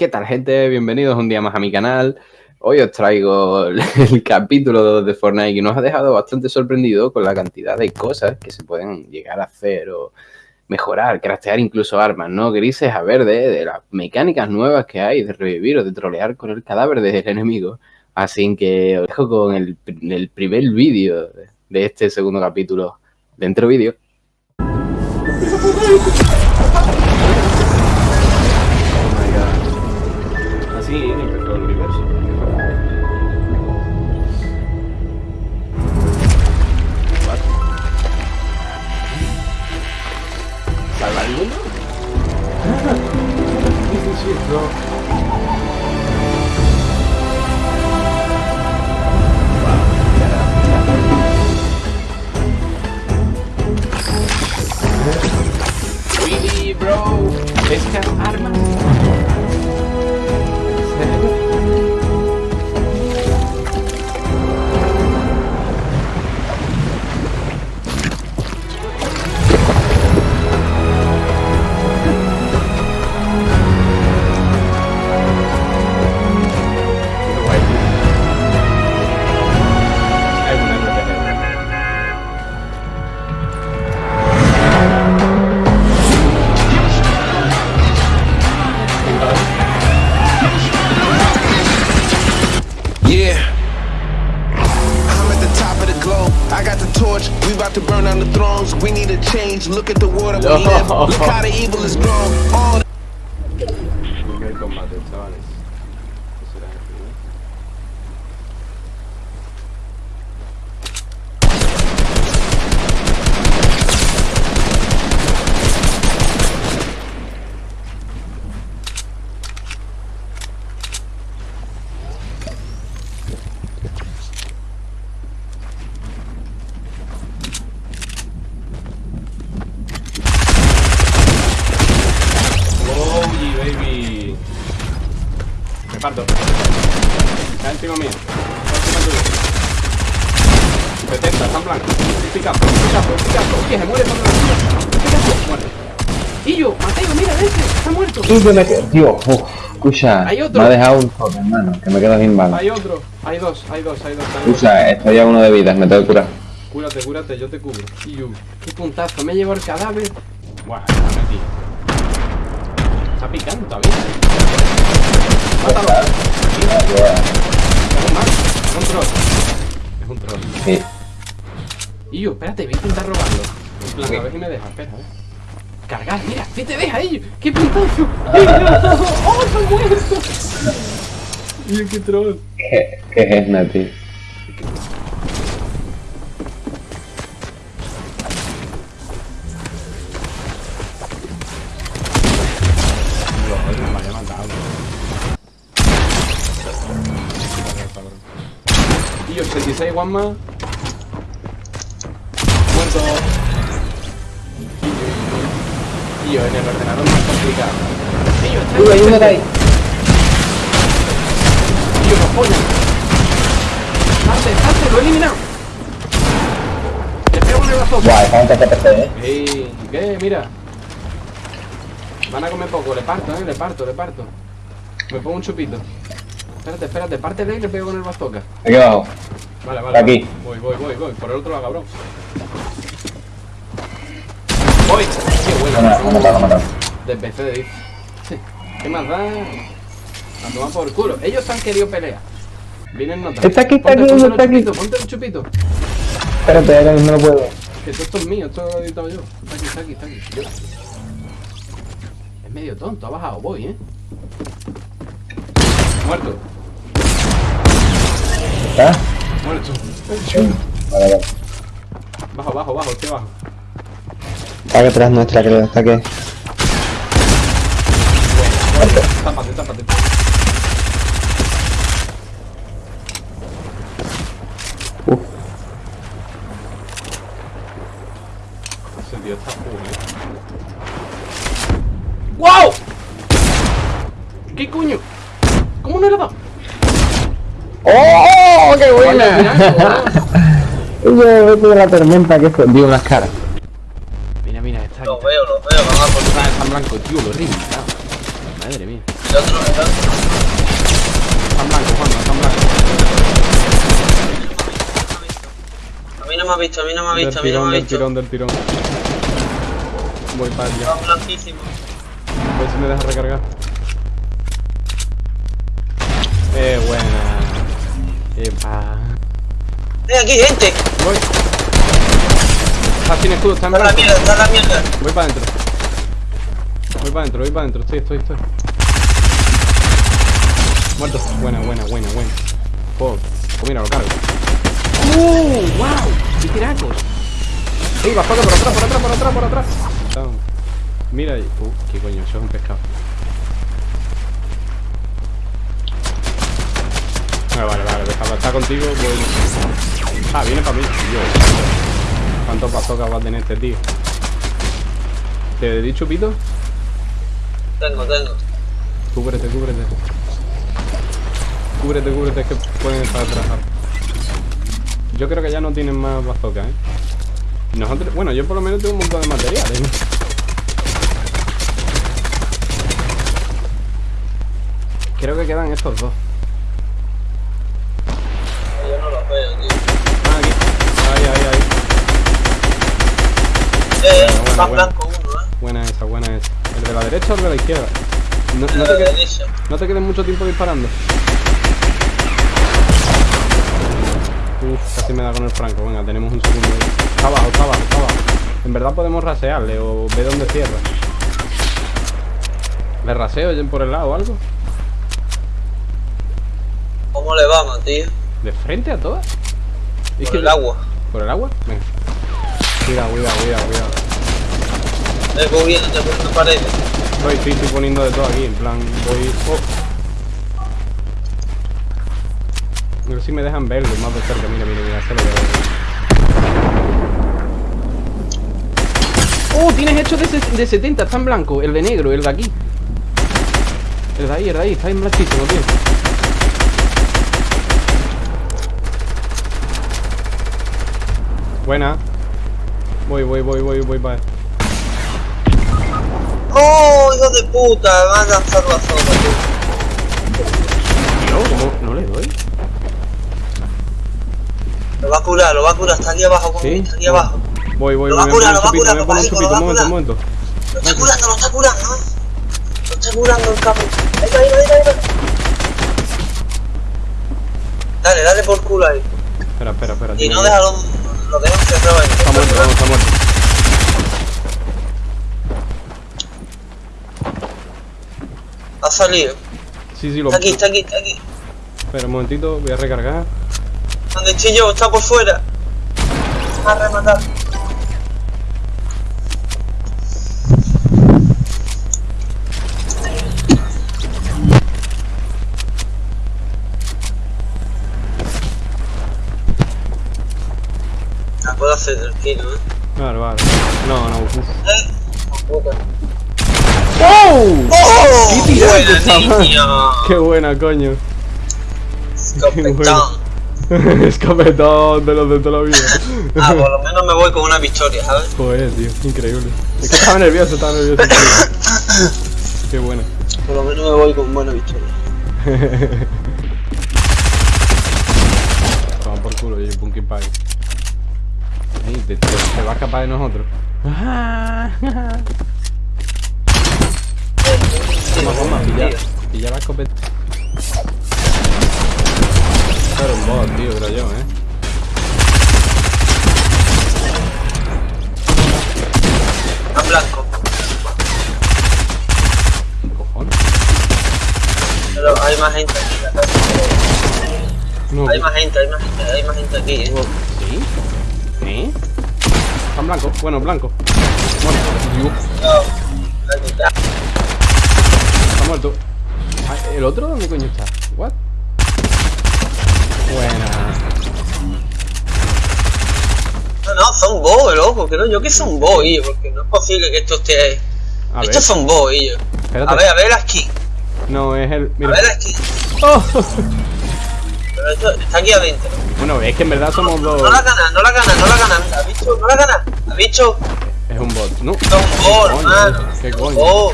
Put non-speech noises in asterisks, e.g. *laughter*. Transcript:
¿Qué tal gente? Bienvenidos un día más a mi canal. Hoy os traigo *laughs* el capítulo de Fortnite que nos ha dejado bastante sorprendido con la cantidad de cosas que se pueden llegar a hacer o mejorar, craftear incluso armas, ¿no? Grises a verde, de las mecánicas nuevas que hay de revivir o de trolear con el cadáver del enemigo. Así que os dejo con el, primer vídeo de este segundo capítulo dentro vídeo. Vocês querem arma? About to burn down the thrones. We need a change. Look at the water we live. Look how the evil is grown. All parto. Está encima mío. Está 70, está en blanco. Pica, pica, pica. Oye, se muere Pica, muerte. Y yo, Mateo, mira, ese, está muerto. Y me tío, uf, escucha, ¿Hay otro? me ha dejado un top, hermano, que me quedo sin balas. Hay otro, hay dos, hay dos, hay dos. Escucha, estoy a uno de vida, me tengo que curar. Cúrate, cúrate, yo te cubro. Y yo, qué puntazo, me llevo el cadáver. Buah, me metí. Está picando todavía. Mátalo. Es un troll. Es un troll. Sí. Y yo, espérate, voy a intentar robarlo. En plan, a ver si me deja, espera, ¿eh? Cargar, mira, si te deja ellos. ¡Qué puntazo! ¡Oh, ha muerto! Y qué troll. ¿Qué, qué es, Nati? 86 one más. Muerto. Yo en el ordenador más complicado. Y yo, está hay uno de ahí. Yo, no polla. Salte, salte, lo he eliminado. Le pego el brazo. Guay, ¿cuánto TPC, eh? Ey, ¿qué? Mira. Van a comer poco, le parto, eh, le parto, le parto. Me pongo un chupito. Espérate, espérate, pártele y le pego con el bazooka. Aquí abajo. Vale, vale. Aquí. Voy, voy, voy, voy. Por el otro lado, cabrón. ¡Voy! ¡Qué bueno! No, no, no, no, no. De PC, dice. ¿Qué más da? A tomar por culo. Ellos han querido pelear. Vienen notas. Está aquí, está aquí, está aquí. chupito, Ponte el chupito. Espérate, ahora no puedo. Que esto es mío, esto lo he editado yo. Está aquí, está aquí, está aquí. Es medio tonto, ha bajado, voy, eh. Muerto, ¿Está? muerto. Vale, vale. Bajo, bajo, bajo, estoy abajo. Está atrás nuestra, creo. Está aquí. Tápate, tápate. Uf. Ese tío está full, eh. ¡Wow! ¿Qué coño? ¿Cómo no he dado? ¡Oh! ¡Qué Oye, vete de la tormenta que. Dio unas caras. Mira, mira, está Lo veo, lo veo, vamos a por Está en blanco, tío, lo reventado. Madre mía. El otro, el otro. Están blancos, Juan, están blancos. A mí no me ha visto, a mí no me ha Del visto, a mí no me ha del visto. tirón, del tirón. Voy para allá. Está blanquísimo. A ver si me deja recargar. Eh, buena. Epa. ¡Eh, aquí hay gente! Voy. Está sin escudo, está en la mierda, está la mierda. Voy para adentro. Voy para adentro, voy para adentro. Estoy, estoy, estoy. Muerto. Buena, buena, buena, buena. Pues mira, lo cargo. ¡Uh! ¡Wow! ¡Qué tiracos! ¡Ey, va por atrás, por atrás, por atrás, por atrás! Mira ahí. Uh, qué coño, eso es un pescado. Ah, vale, vale, déjalo. Está contigo, voy. Ah, viene para mí. Dios. ¿Cuántos bazookas va a tener este tío? ¿Te di chupito? Tengo, tengo. Cúbrete, cúbrete. Cúbrete, cúbrete, es que pueden estar atrás. Yo creo que ya no tienen más bazookas, ¿eh? Nosotros, bueno, yo por lo menos tengo un montón de materiales. ¿eh? Creo que quedan estos dos. Ahí, ahí, ahí. Eh, Bueno, más bueno. blanco uno, eh. Buena esa, buena esa. ¿El de la derecha o el de la izquierda? No, te, quedes, derecha. no te quedes mucho tiempo disparando. Uf, casi me da con el franco. Venga, tenemos un segundo. Está abajo, está abajo, está abajo. En verdad podemos rasearle o ver dónde cierra. ¿Le raseo por el lado o algo? ¿Cómo le vamos, tío? ¿De frente a todas? Es que el agua. ¿Por el agua? Venga. Cuidado, cuidado, cuidado, cuidado. Viendo, te poniendo paredes. Estoy, estoy, estoy poniendo de todo aquí, en plan, voy... Oh. A ver si me dejan verlo más de cerca, mira, mira, mira, se lo veo. ¡Oh! Tienes hecho de 70, está en blanco, el de negro, el de aquí. El de ahí, el de ahí, está en blanquísimo, tío. Buena. Voy, voy, voy, voy, voy, para. ¡Oh, hijo de puta! Me han lanzado a zona, tío. Tío, ¿cómo no le doy? Lo va a curar, lo va a curar. Está aquí abajo, Sí. está aquí abajo. Voy, voy, Lo voy, va a me curar, lo va a chupito, curar, un lo momento, un momento. Lo está curando, lo está curando. ¿no? Lo está curando el cabrón. Ahí va, ahí va, ahí va. Dale, dale por culo ahí. Espera, espera, espera. Y no déjalo, lo cerrado ahí. Está muerto, vamos, está muerto. Ha salido. Sí, sí, lo... Está aquí, está aquí, está aquí. Espera un momentito, voy a recargar. ¿Dónde estoy yo? Está por fuera. A rematar. Tranquilo, ¿eh? Vale, vale. No, no, uf. ¡Eh! Puta. ¡Oh! ¡Oh! ¡Qué Buena. *laughs* ¡Qué buena, coño! Escopetón. *laughs* Escopetón de los de toda la vida. Ah, *laughs* por lo menos me voy con una victoria, ¿sabes? Joder, tío, increíble. Es que estaba nervioso, estaba nervioso. *coughs* Qué buena. Por lo menos me voy con buena victoria. Toma por culo, y Punky Pie. Ey, te, te, te va a escapar de nosotros. Toma, toma, pilla, pilla la escopeta. Era un bot, tío, creo yo, eh. A blanco. Cojones. Pero hay más gente aquí. No, Hay más gente, hay más gente, hay más gente aquí, ¿eh? ¿Sí? ¿Eh? Están blancos, bueno, blanco. Muerto. La está muerto. Ah, ¿El otro dónde coño está? ¿What? Buena. No, no, son boos, loco, creo yo que son ellos, porque no es posible que esto esté... A ver, Estos son boos, ellos. espérate. A ver, a ver aquí. No, es el. A Mira. ver aquí. ¡Oh! Pero esto está aquí adentro. Bueno, es que en verdad somos dos. No la gana, no la gana, no la gana. ¿Ha visto? No la gana. ¿Ha visto? Es un bot, ¿no? Boos, coño, hermano. ¿Qué coño?